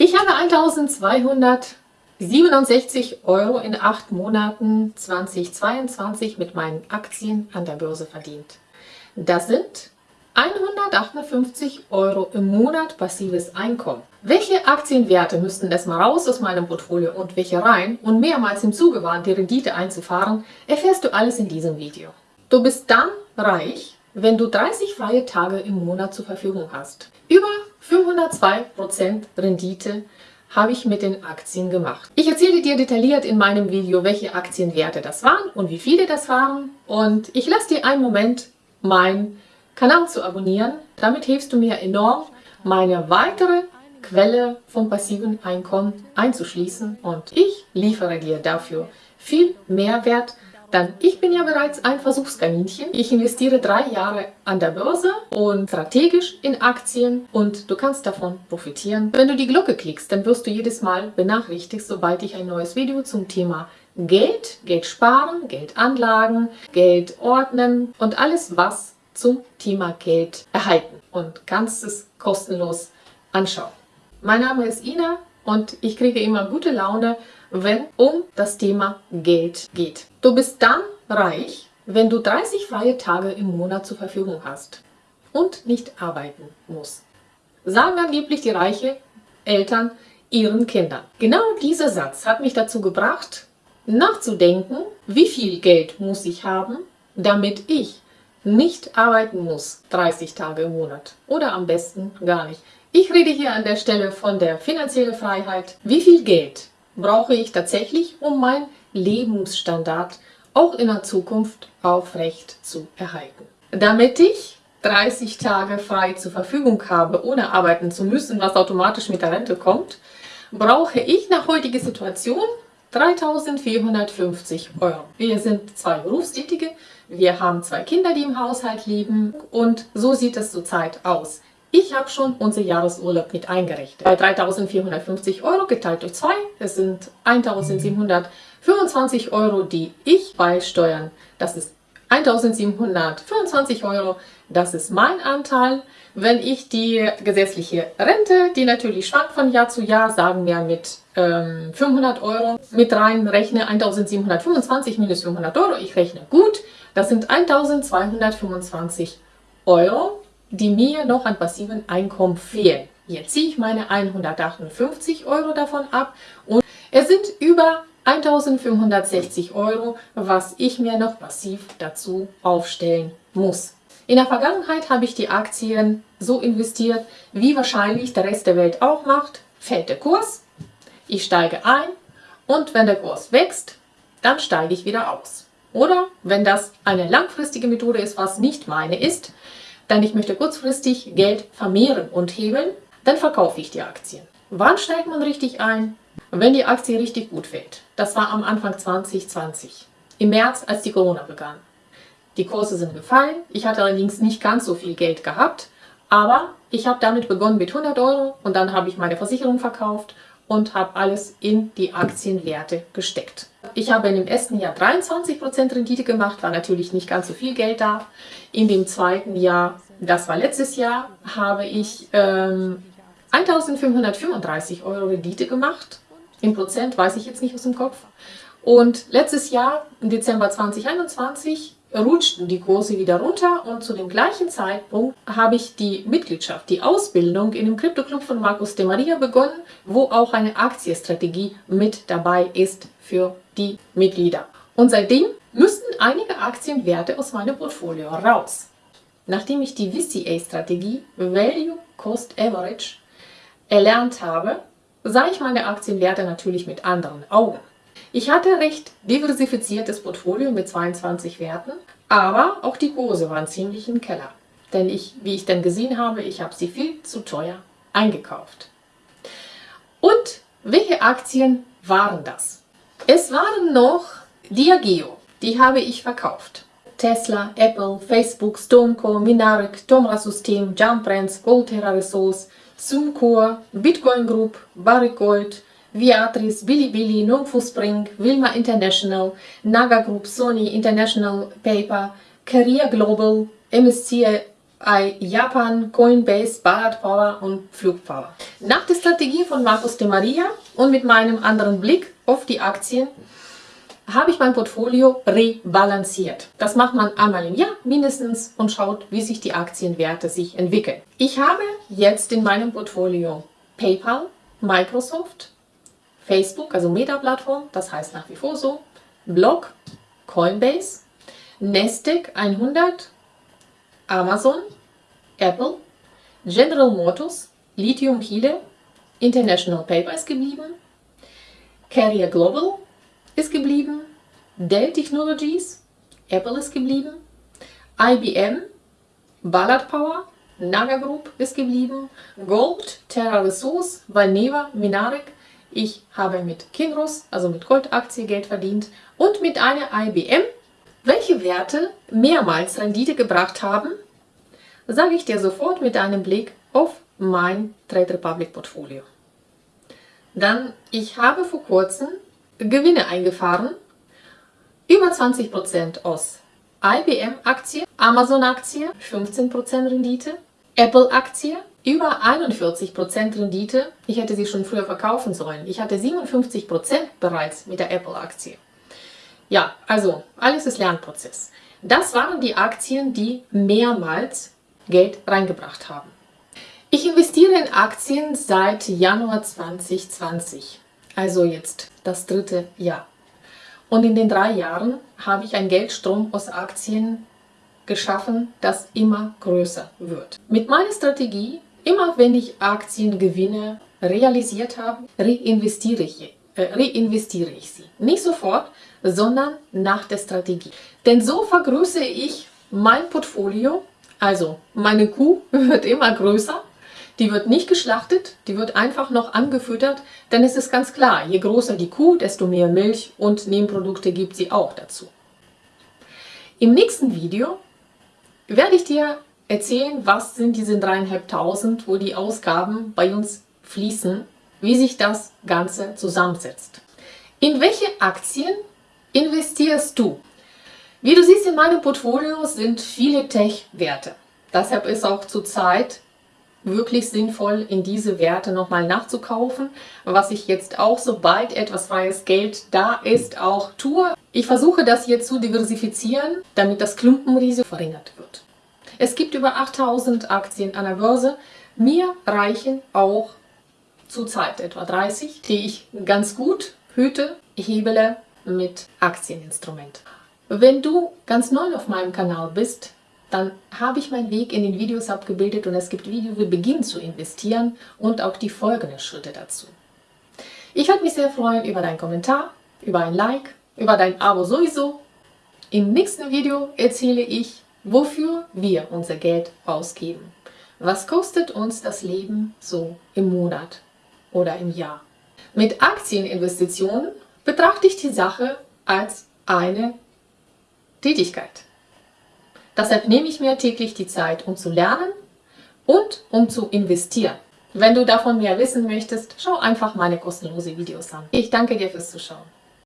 Ich habe 1267 Euro in acht Monaten 2022 mit meinen Aktien an der Börse verdient. Das sind 158 Euro im Monat passives Einkommen. Welche Aktienwerte müssten erstmal raus aus meinem Portfolio und welche rein und mehrmals im Zuge waren, die Rendite einzufahren, erfährst du alles in diesem Video. Du bist dann reich, wenn du 30 freie Tage im Monat zur Verfügung hast. Über 502% Rendite habe ich mit den Aktien gemacht. Ich erzähle dir detailliert in meinem Video, welche Aktienwerte das waren und wie viele das waren. Und ich lasse dir einen Moment meinen Kanal zu abonnieren. Damit hilfst du mir enorm, meine weitere Quelle vom passiven Einkommen einzuschließen. Und ich liefere dir dafür viel Mehrwert, dann, ich bin ja bereits ein Versuchskaninchen. Ich investiere drei Jahre an der Börse und strategisch in Aktien und du kannst davon profitieren. Wenn du die Glocke klickst, dann wirst du jedes Mal benachrichtigt, sobald ich ein neues Video zum Thema Geld, Geld sparen, Geld anlagen, Geld ordnen und alles, was zum Thema Geld erhalten und kannst es kostenlos anschauen. Mein Name ist Ina und ich kriege immer gute Laune, wenn um das Thema Geld geht. Du bist dann reich, wenn du 30 freie Tage im Monat zur Verfügung hast und nicht arbeiten musst. Sagen angeblich die reichen Eltern ihren Kindern. Genau dieser Satz hat mich dazu gebracht, nachzudenken, wie viel Geld muss ich haben, damit ich nicht arbeiten muss 30 Tage im Monat oder am besten gar nicht. Ich rede hier an der Stelle von der finanziellen Freiheit. Wie viel Geld brauche ich tatsächlich, um meinen Lebensstandard auch in der Zukunft aufrecht zu erhalten. Damit ich 30 Tage frei zur Verfügung habe, ohne arbeiten zu müssen, was automatisch mit der Rente kommt, brauche ich nach heutiger Situation 3.450 Euro. Wir sind zwei Berufstätige, wir haben zwei Kinder, die im Haushalt leben und so sieht es zurzeit aus. Ich habe schon unser Jahresurlaub mit eingerechnet. Bei 3.450 Euro geteilt durch 2, das sind 1.725 Euro, die ich beisteuern. Das ist 1.725 Euro, das ist mein Anteil. Wenn ich die gesetzliche Rente, die natürlich schwankt von Jahr zu Jahr, sagen wir mit ähm, 500 Euro mit reinrechne, 1.725 minus 500 Euro, ich rechne gut, das sind 1.225 Euro die mir noch an passiven Einkommen fehlen. Jetzt ziehe ich meine 158 Euro davon ab und es sind über 1560 Euro, was ich mir noch passiv dazu aufstellen muss. In der Vergangenheit habe ich die Aktien so investiert, wie wahrscheinlich der Rest der Welt auch macht. Fällt der Kurs, ich steige ein und wenn der Kurs wächst, dann steige ich wieder aus. Oder wenn das eine langfristige Methode ist, was nicht meine ist, dann ich möchte kurzfristig Geld vermehren und hebeln, dann verkaufe ich die Aktien. Wann steigt man richtig ein? Wenn die Aktie richtig gut fällt. Das war am Anfang 2020, im März, als die Corona begann. Die Kurse sind gefallen, ich hatte allerdings nicht ganz so viel Geld gehabt, aber ich habe damit begonnen mit 100 Euro und dann habe ich meine Versicherung verkauft und habe alles in die Aktienwerte gesteckt. Ich habe in dem ersten Jahr 23% Rendite gemacht, war natürlich nicht ganz so viel Geld da. In dem zweiten Jahr, das war letztes Jahr, habe ich ähm, 1535 Euro Rendite gemacht. Im Prozent weiß ich jetzt nicht aus dem Kopf. Und letztes Jahr, im Dezember 2021, rutschten die Kurse wieder runter und zu dem gleichen Zeitpunkt habe ich die Mitgliedschaft, die Ausbildung in dem Krypto-Club von Markus de Maria begonnen, wo auch eine Aktienstrategie mit dabei ist für die Mitglieder. Und seitdem müssten einige Aktienwerte aus meinem Portfolio raus. Nachdem ich die VCA-Strategie Value Cost Average erlernt habe, sah ich meine Aktienwerte natürlich mit anderen Augen. Ich hatte recht diversifiziertes Portfolio mit 22 Werten, aber auch die Kurse waren ziemlich im Keller. Denn ich, wie ich dann gesehen habe, ich habe sie viel zu teuer eingekauft. Und welche Aktien waren das? Es waren noch Diageo, die habe ich verkauft. Tesla, Apple, Facebook, Stoneco, Minarek, Tomra System, Jump Brands, Goldterra Resource, Sumcor, Bitcoin Group, Barrick Gold, Viatris, Bilibili, Nongfu Spring, Wilma International, Naga Group, Sony International Paper, Career Global, MSC bei Japan, Coinbase, Ballard Power und Flugpower. Nach der Strategie von Markus de Maria und mit meinem anderen Blick auf die Aktien habe ich mein Portfolio rebalanciert. Das macht man einmal im Jahr mindestens und schaut, wie sich die Aktienwerte sich entwickeln. Ich habe jetzt in meinem Portfolio PayPal, Microsoft, Facebook, also Meta-Plattform, das heißt nach wie vor so, Block, Coinbase, Nasdaq 100, Amazon, Apple, General Motors, Lithium Chile, International Paper ist geblieben, Carrier Global ist geblieben, Dell Technologies, Apple ist geblieben, IBM, Ballard Power, Naga Group ist geblieben, Gold, Terra Resource, Valneva, Minarek, ich habe mit Kinross, also mit Goldaktie, Geld verdient und mit einer IBM. Welche Werte mehrmals Rendite gebracht haben, sage ich dir sofort mit einem Blick auf mein Trade Republic Portfolio. Dann, ich habe vor kurzem Gewinne eingefahren, über 20% aus IBM-Aktie, Amazon-Aktie, 15% Rendite, Apple-Aktie, über 41% Rendite. Ich hätte sie schon früher verkaufen sollen. Ich hatte 57% bereits mit der Apple-Aktie. Ja, also alles ist Lernprozess. Das waren die Aktien, die mehrmals Geld reingebracht haben. Ich investiere in Aktien seit Januar 2020, also jetzt das dritte Jahr. Und in den drei Jahren habe ich einen Geldstrom aus Aktien geschaffen, das immer größer wird. Mit meiner Strategie, immer wenn ich Aktiengewinne realisiert habe, reinvestiere ich, äh, reinvestiere ich sie. Nicht sofort, sondern nach der Strategie. Denn so vergrößere ich mein Portfolio, also meine Kuh wird immer größer die wird nicht geschlachtet, die wird einfach noch angefüttert, denn es ist ganz klar, je größer die Kuh, desto mehr Milch und Nebenprodukte gibt sie auch dazu. Im nächsten Video werde ich dir erzählen, was sind diese dreieinhalbtausend, wo die Ausgaben bei uns fließen, wie sich das Ganze zusammensetzt. In welche Aktien investierst du? Wie du siehst, in meinem Portfolio sind viele Tech-Werte. Deshalb ist auch zurzeit wirklich sinnvoll, in diese Werte nochmal nachzukaufen, was ich jetzt auch, sobald etwas freies Geld da ist, auch tue. Ich versuche das jetzt zu diversifizieren, damit das Klumpenrisiko verringert wird. Es gibt über 8000 Aktien an der Börse. Mir reichen auch zurzeit etwa 30, die ich ganz gut hüte, hebele mit Aktieninstrument. Wenn du ganz neu auf meinem Kanal bist, dann habe ich meinen Weg in den Videos abgebildet und es gibt Videos, wie beginnen zu investieren und auch die folgenden Schritte dazu. Ich würde mich sehr freuen über deinen Kommentar, über ein Like, über dein Abo sowieso. Im nächsten Video erzähle ich, wofür wir unser Geld ausgeben. Was kostet uns das Leben so im Monat oder im Jahr? Mit Aktieninvestitionen betrachte ich die Sache als eine Tätigkeit. Deshalb nehme ich mir täglich die Zeit, um zu lernen und um zu investieren. Wenn du davon mehr wissen möchtest, schau einfach meine kostenlose Videos an. Ich danke dir fürs Zuschauen.